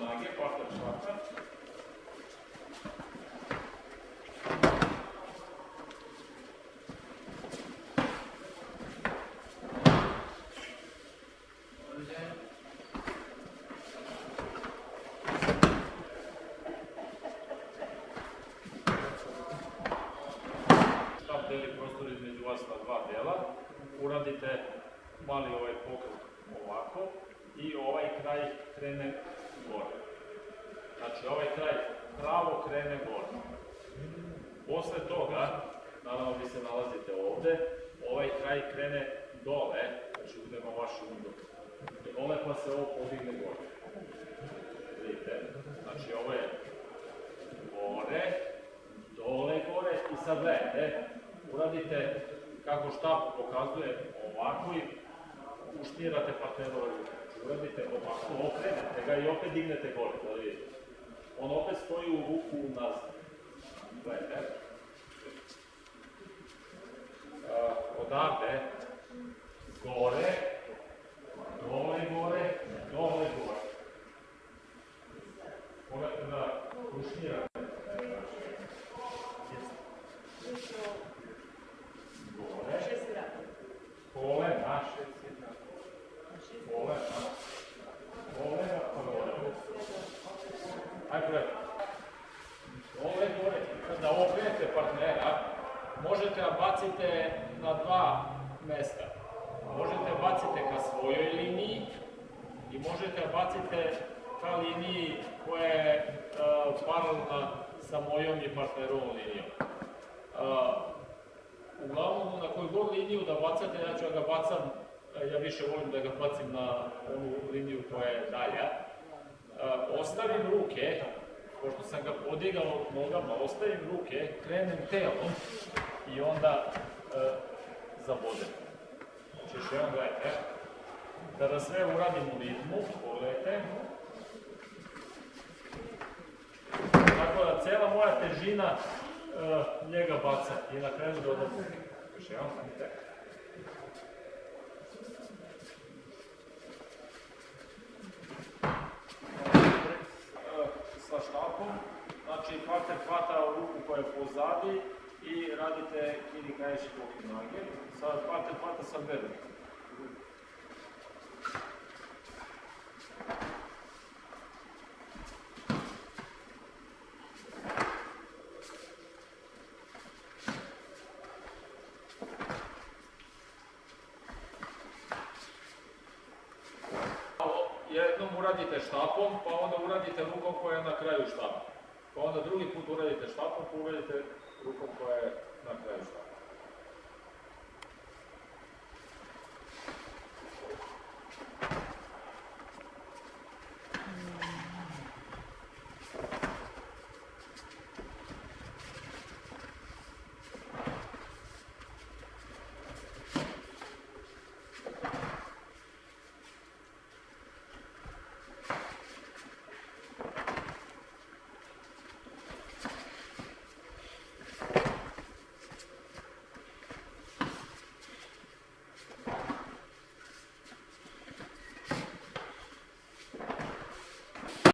nage, partner štapa. Štap deli prostor između vas dva dela. Uradite mali ovaj pokrut ovako i ovaj kraj krene gore. Znači ovaj kraj pravo krene gore. Posle toga, naravno vi se nalazite ovde, ovaj kraj krene dole, znači udemo vaš unduk. Dole pa se ovo podigne gore. Vidite, znači ovo je gore, dole gore i sad gledajte, uradite kako štap pokazuje ovako i uštirate partnerove ruke. Znači, Uradite ovako, okrenete ga i opet dignete gore, da vidite. On opet stoji u ruku nazad. Gledajte. Odavde, gore, dole gore, dole gore. Pogledajte da uštirate. Gore, kolena, kolena, možete da bacite na dva mesta. Možete bacite ka svojoj liniji i možete bacite ka liniji koja je uh, sa mojom i partnerovom linijom. Uh, uglavnom, na koju liniju da bacate, ja ću ga bacam, ja više volim da ga bacim na onu liniju koja je dalja. E, Ostavim ruke, pošto sam ga podigao nogama, ostavim ruke, krenem telom i onda e, zabodem. Znači još jednom gledajte. Kada sve uradim u ritmu, pogledajte. Tako da cela moja težina e, njega baca i na kraju ruke. Još jednom, vidite. E, sa štapom, partner hvata ruku koja je pozadi i radite kini kaješi boki noge. Sad partner hvata sa ruke. Jednom uradite štapom, pa onda uradite rukom koja je na kraju štapa. Pa onda drugi put uradite štapom, pa uradite rukom koja je na kraju štapa.